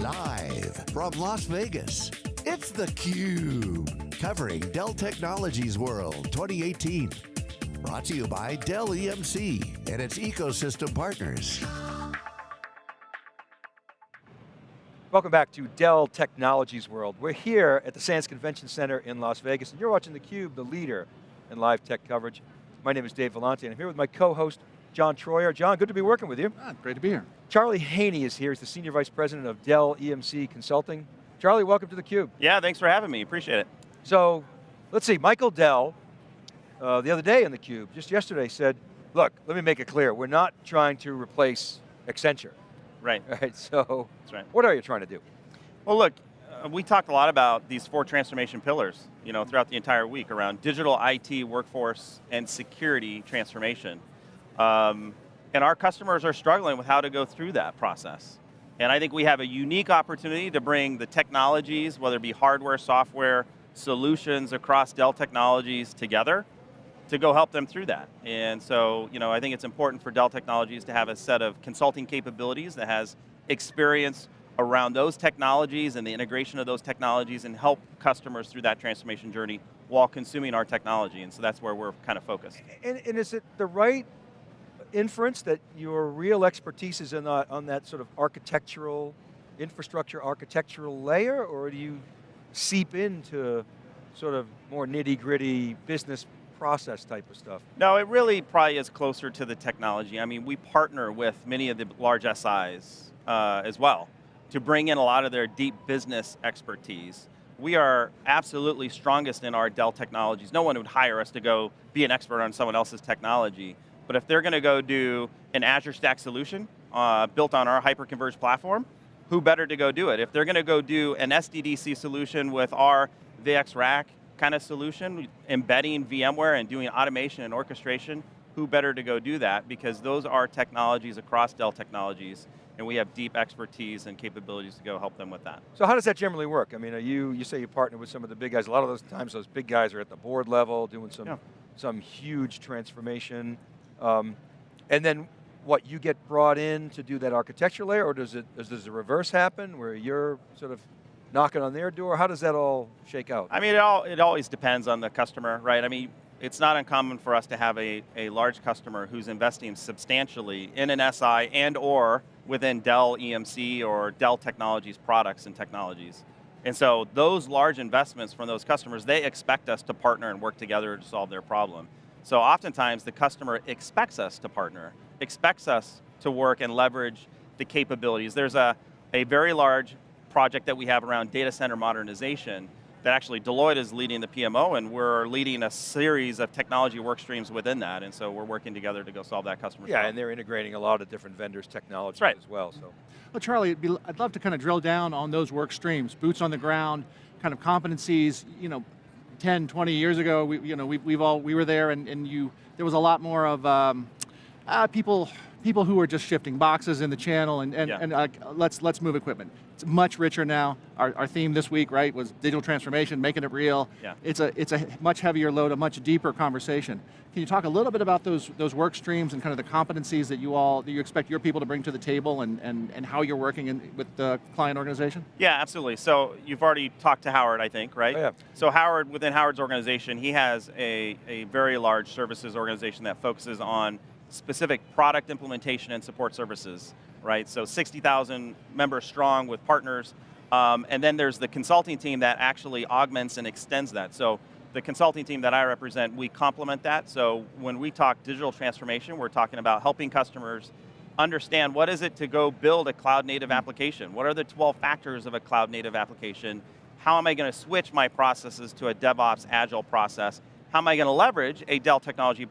Live from Las Vegas, it's theCUBE. Covering Dell Technologies World 2018. Brought to you by Dell EMC and its ecosystem partners. Welcome back to Dell Technologies World. We're here at the Sands Convention Center in Las Vegas, and you're watching theCUBE, the leader in live tech coverage. My name is Dave Vellante, and I'm here with my co-host, John Troyer. John, good to be working with you. Ah, great to be here. Charlie Haney is here, he's the Senior Vice President of Dell EMC Consulting. Charlie, welcome to theCUBE. Yeah, thanks for having me, appreciate it. So, let's see, Michael Dell, uh, the other day in theCUBE, just yesterday said, look, let me make it clear, we're not trying to replace Accenture. Right. Right, so, That's right. what are you trying to do? Well look, uh, we talked a lot about these four transformation pillars you know, throughout the entire week around digital IT, workforce, and security transformation. Um, and our customers are struggling with how to go through that process. And I think we have a unique opportunity to bring the technologies, whether it be hardware, software, solutions across Dell Technologies together to go help them through that. And so, you know, I think it's important for Dell Technologies to have a set of consulting capabilities that has experience around those technologies and the integration of those technologies and help customers through that transformation journey while consuming our technology. And so that's where we're kind of focused. And, and is it the right inference that your real expertise is in that, on that sort of architectural, infrastructure architectural layer, or do you seep into sort of more nitty gritty business process type of stuff? No, it really probably is closer to the technology. I mean, we partner with many of the large SIs uh, as well to bring in a lot of their deep business expertise. We are absolutely strongest in our Dell technologies. No one would hire us to go be an expert on someone else's technology. But if they're going to go do an Azure Stack solution uh, built on our hyperconverged platform, who better to go do it? If they're going to go do an SDDC solution with our VxRack kind of solution, embedding VMware and doing automation and orchestration, who better to go do that? Because those are technologies across Dell Technologies, and we have deep expertise and capabilities to go help them with that. So how does that generally work? I mean, you, you say you partner with some of the big guys. A lot of those times those big guys are at the board level doing some, Yeah. some huge transformation. Um, and then what, you get brought in to do that architecture layer, or does it, does, does the reverse happen, where you're sort of knocking on their door? How does that all shake out? I mean, it, all, it always depends on the customer, right? I mean, it's not uncommon for us to have a, a large customer who's investing substantially in an SI and or within Dell EMC or Dell Technologies products and technologies. And so those large investments from those customers, they expect us to partner and work together to solve their problem. So oftentimes the customer expects us to partner, expects us to work and leverage the capabilities. There's a, a very large project that we have around data center modernization that actually Deloitte is leading the PMO and we're leading a series of technology work streams within that and so we're working together to go solve that customer yeah, problem. and they're integrating a lot of different vendors' technologies right. as well. So. Well, Charlie, be, I'd love to kind of drill down on those work streams, boots on the ground, kind of competencies, you know, 10, 20 years ago, we, you know, we, we've all, we were there and, and you, there was a lot more of um, uh, people, people who are just shifting boxes in the channel and, and, Yeah. and uh, let's, let's move equipment. It's much richer now. Our, our theme this week, right, was digital transformation, making it real. Yeah. It's a, it's a much heavier load, a much deeper conversation. Can you talk a little bit about those, those work streams and kind of the competencies that you all, that you expect your people to bring to the table and, and, and how you're working in, with the client organization? Yeah, absolutely. So you've already talked to Howard, I think, right? Oh, yeah. So Howard, within Howard's organization, he has a, a very large services organization that focuses on specific product implementation and support services, right? So 60,000 members strong with partners. Um, and then there's the consulting team that actually augments and extends that. So the consulting team that I represent, we complement that. So when we talk digital transformation, we're talking about helping customers understand what is it to go build a cloud native application? What are the 12 factors of a cloud native application? How am I going to switch my processes to a DevOps agile process? How am I going to leverage a Dell technology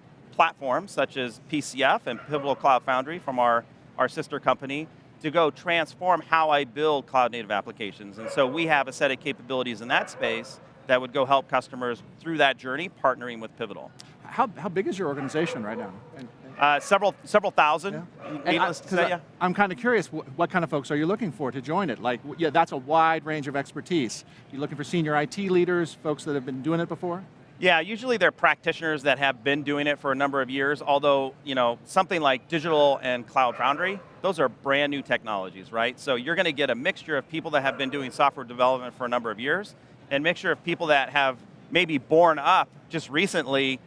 platform such as PCF and Pivotal Cloud Foundry from our, our sister company to go transform how I build cloud native applications. And so we have a set of capabilities in that space that would go help customers through that journey, partnering with Pivotal. How, how big is your organization right now? And, and- Uh, several, several thousand, And I- needless to 'cause say, I- yeah. I'm kind of curious, wh- what kind of folks are you looking for to join it? Like, yeah, that's a wide range of expertise. You looking for senior IT leaders, folks that have been doing it before? Yeah, usually they're practitioners that have been doing it for a number of years, although, you know, something like digital and cloud foundry, those are brand new technologies, right? So you're going to get a mixture of people that have been doing software development for a number of years, and mixture of people that have maybe born up just recently,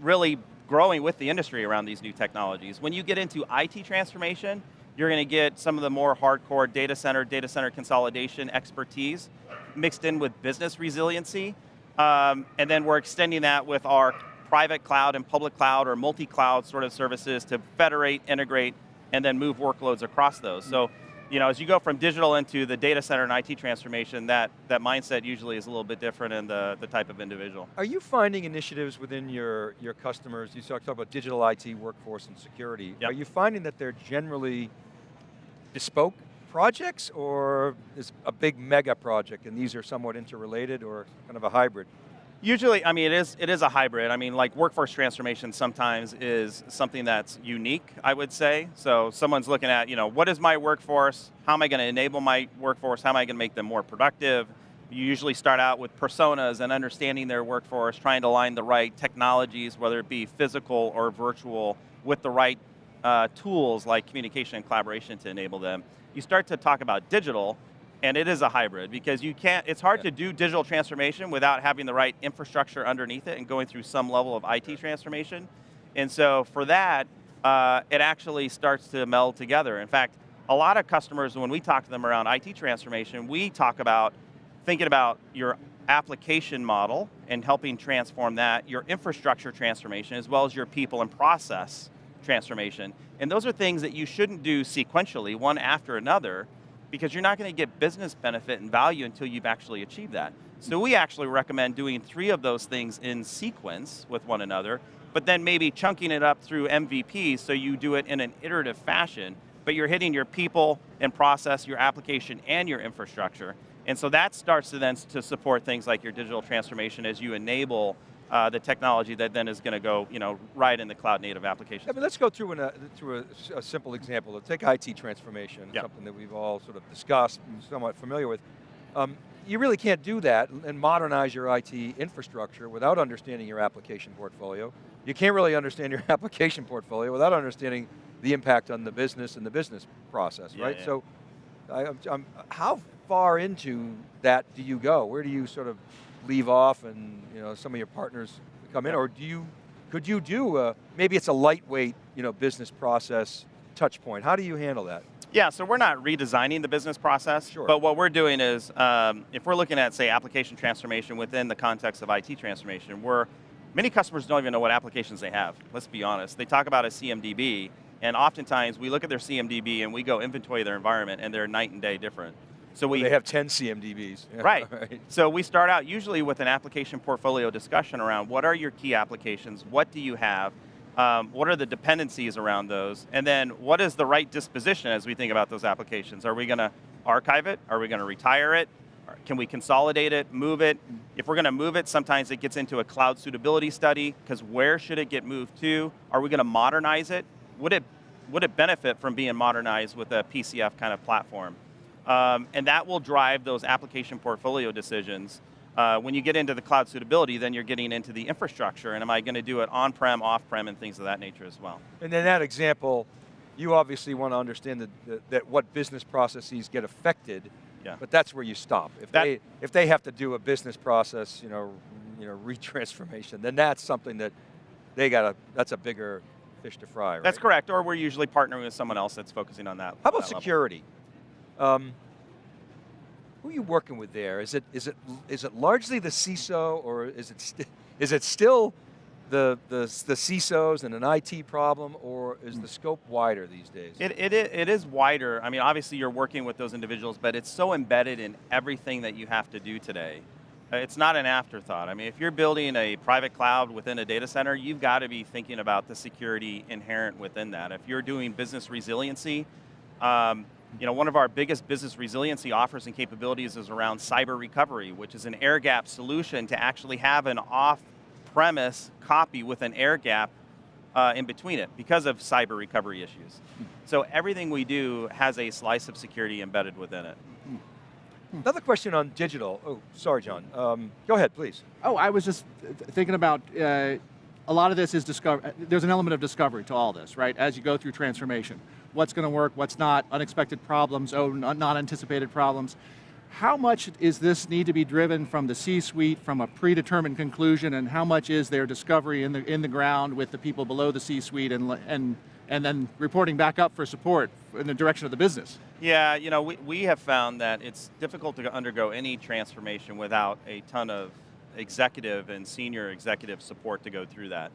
really growing with the industry around these new technologies. When you get into IT transformation, you're going to get some of the more hardcore data center, data center consolidation expertise, mixed in with business resiliency, um, and then we're extending that with our private cloud and public cloud or multi-cloud sort of services to federate, integrate, and then move workloads across those. So, you know, as you go from digital into the data center and IT transformation, that, that mindset usually is a little bit different in the, the type of individual. Are you finding initiatives within your, your customers, you talk, about digital IT, workforce, and security, yep. are you finding that they're generally bespoke projects or is a big mega project and these are somewhat interrelated or kind of a hybrid? Usually, I mean, it is, it is a hybrid. I mean, like workforce transformation sometimes is something that's unique, I would say. So someone's looking at, you know, what is my workforce? How am I going to enable my workforce? How am I going to make them more productive? You usually start out with personas and understanding their workforce, trying to align the right technologies, whether it be physical or virtual, with the right uh, tools like communication and collaboration to enable them you start to talk about digital, and it is a hybrid because you can't, it's hard yeah. to do digital transformation without having the right infrastructure underneath it and going through some level of IT transformation. And so for that, uh, it actually starts to meld together. In fact, a lot of customers, when we talk to them around IT transformation, we talk about thinking about your application model and helping transform that, your infrastructure transformation, as well as your people and process transformation. And those are things that you shouldn't do sequentially, one after another, because you're not going to get business benefit and value until you've actually achieved that. So we actually recommend doing three of those things in sequence with one another, but then maybe chunking it up through MVP so you do it in an iterative fashion, but you're hitting your people and process, your application, and your infrastructure. And so that starts to then to support things like your digital transformation as you enable uh, the technology that then is going to go, you know, right in the cloud native applications. But let's go through, a, through a, a, simple example. Take IT transformation, yep. something that we've all sort of discussed and somewhat familiar with. Um, you really can't do that and modernize your IT infrastructure without understanding your application portfolio. You can't really understand your application portfolio without understanding the impact on the business and the business process, yeah, right? Yeah. So, I, I'm, how far into that do you go? Where do you sort of leave off and you know some of your partners come in, or do you, could you do, a, maybe it's a lightweight you know, business process touch point. How do you handle that? Yeah, so we're not redesigning the business process, sure. but what we're doing is, um, if we're looking at, say, application transformation within the context of IT transformation, we're, many customers don't even know what applications they have, let's be honest. They talk about a CMDB, and oftentimes we look at their CMDB and we go inventory their environment, and they're night and day different. So we they have 10 CMDBs. Right. right. So we start out usually with an application portfolio discussion around what are your key applications, what do you have, um, what are the dependencies around those, and then what is the right disposition as we think about those applications? Are we going to archive it? Are we going to retire it? Can we consolidate it, move it? If we're going to move it, sometimes it gets into a cloud suitability study, because where should it get moved to? Are we going to modernize it? Would it, would it benefit from being modernized with a PCF kind of platform? Um, and that will drive those application portfolio decisions. Uh, when you get into the cloud suitability, then you're getting into the infrastructure, and am I going to do it on-prem, off-prem, and things of that nature as well. And in that example, you obviously want to understand that, that, that what business processes get affected, yeah. but that's where you stop. If that, they if they have to do a business process, you know, you know, retransformation, then that's something that they got to. That's a bigger fish to fry. Right? That's correct. Or we're usually partnering with someone else that's focusing on that. How about that security? Level. Um, who are you working with there? Is it is it is it largely the CISO, or is it is it still the, the the CISOs and an IT problem, or is the scope wider these days? It, it, it is wider. I mean, obviously you're working with those individuals, but it's so embedded in everything that you have to do today. Uh, it's not an afterthought. I mean, if you're building a private cloud within a data center, you've got to be thinking about the security inherent within that. If you're doing business resiliency, um, you know, one of our biggest business resiliency offers and capabilities is around cyber recovery, which is an air gap solution to actually have an off-premise copy with an air gap uh, in between it because of cyber recovery issues. So everything we do has a slice of security embedded within it. Another question on digital. Oh, sorry, John. Um, go ahead, please. Oh, I was just thinking about, uh, a lot of this is discover, there's an element of discovery to all this, right? As you go through transformation. What's going to work, what's not, unexpected problems, oh, not anticipated problems. How much is this need to be driven from the C-suite, from a predetermined conclusion, and how much is there discovery in the, in the ground with the people below the C-suite and, and, and then reporting back up for support in the direction of the business? Yeah, you know, we, we have found that it's difficult to undergo any transformation without a ton of executive and senior executive support to go through that.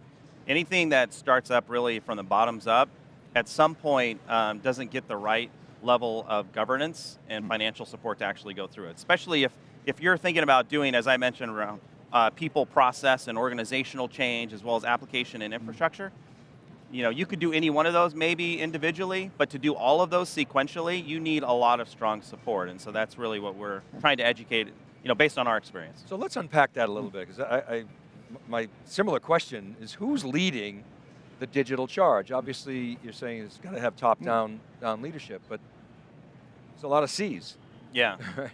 Anything that starts up really from the bottoms up, at some point um, doesn't get the right level of governance and financial support to actually go through it. Especially if, if you're thinking about doing, as I mentioned, around uh, people, process, and organizational change, as well as application and infrastructure, you know, you could do any one of those maybe individually, but to do all of those sequentially, you need a lot of strong support. And so that's really what we're trying to educate, you know, based on our experience. So let's unpack that a little bit, because I, I, my similar question is who's leading the digital charge? Obviously, you're saying it's got to have top-down mm. down leadership, but there's a lot of C's. Yeah.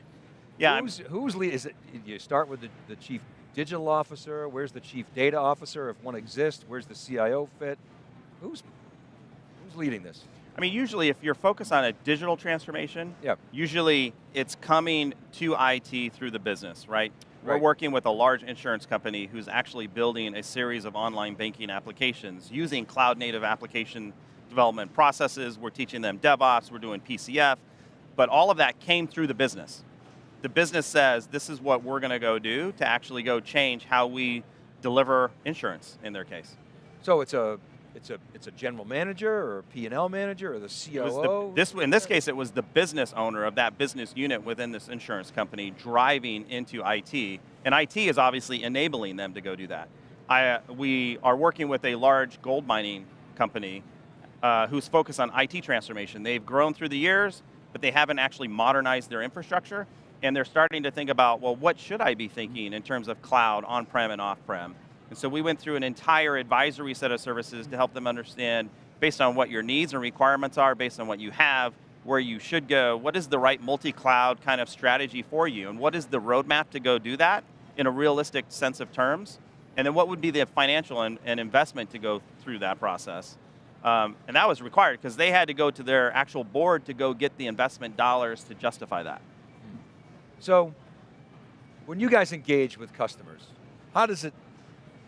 Yeah. I'm- Who's, who's lead, is it, you start with the, the chief digital officer, where's the chief data officer, if one exists, where's the CIO fit? Who's, who's leading this? I mean, usually if you're focused on a digital transformation, Yep. usually it's coming to IT through the business, right? We're working with a large insurance company who's actually building a series of online banking applications using cloud native application development processes. We're teaching them DevOps, we're doing PCF, but all of that came through the business. The business says this is what we're going to go do to actually go change how we deliver insurance in their case. So it's a, it's a, it's a general manager or a P&L manager or the was the- COO? this, in this case, it was the business owner of that business unit within this insurance company driving into IT, and IT is obviously enabling them to go do that. I, we are working with a large gold mining company uh, who's focused on IT transformation. They've grown through the years, but they haven't actually modernized their infrastructure, and they're starting to think about, well, what should I be thinking in terms of cloud, on-prem and off-prem? And so we went through an entire advisory set of services to help them understand, based on what your needs and requirements are, based on what you have, where you should go, what is the right multi-cloud kind of strategy for you, and what is the roadmap to go do that in a realistic sense of terms, and then what would be the financial and, and investment to go through that process. Um, and that was required because they had to go to their actual board to go get the investment dollars to justify that. So, when you guys engage with customers, how does it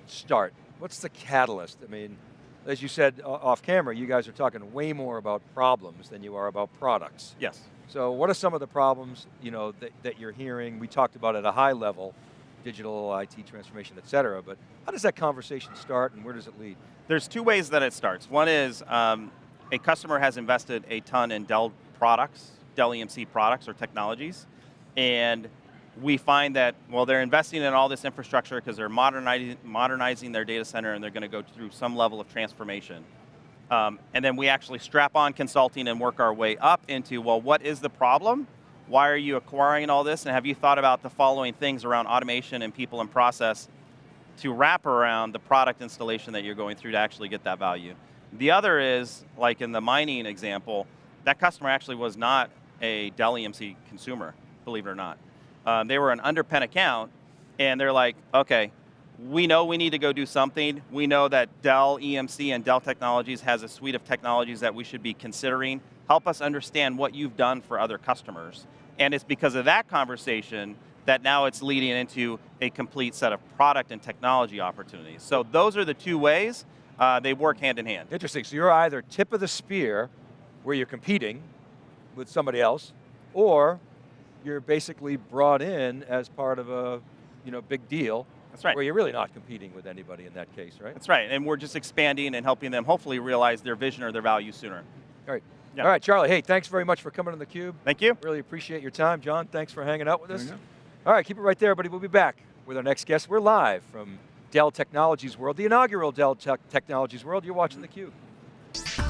start? What's the catalyst? I mean, as you said off camera, you guys are talking way more about problems than you are about products. Yes. So what are some of the problems you know, that, that you're hearing? We talked about at a high level, digital IT transformation, et cetera, but how does that conversation start and where does it lead? There's two ways that it starts. One is um, a customer has invested a ton in Dell products, Dell EMC products or technologies, and we find that, well, they're investing in all this infrastructure because they're modernizing, modernizing their data center and they're going to go through some level of transformation. Um, and then we actually strap on consulting and work our way up into, well, what is the problem? Why are you acquiring all this? And have you thought about the following things around automation and people and process to wrap around the product installation that you're going through to actually get that value. The other is, like in the mining example, that customer actually was not a Dell EMC consumer, believe it or not. Um, they were an underpen account, and they're like, okay, we know we need to go do something. We know that Dell EMC and Dell Technologies has a suite of technologies that we should be considering. Help us understand what you've done for other customers. And it's because of that conversation that now it's leading into a complete set of product and technology opportunities. So those are the two ways uh, they work hand in hand. Interesting, so you're either tip of the spear, where you're competing with somebody else, or you're basically brought in as part of a you know, big deal, That's right. where you're really not competing with anybody in that case, right? That's right, and we're just expanding and helping them hopefully realize their vision or their value sooner. All right. Yeah. All right, Charlie, hey, thanks very much for coming on theCUBE. Thank you. Really appreciate your time. John, thanks for hanging out with us. All right, keep it right there, everybody. We'll be back with our next guest. We're live from Dell Technologies World, the inaugural Dell Tech Technologies World. You're watching theCUBE.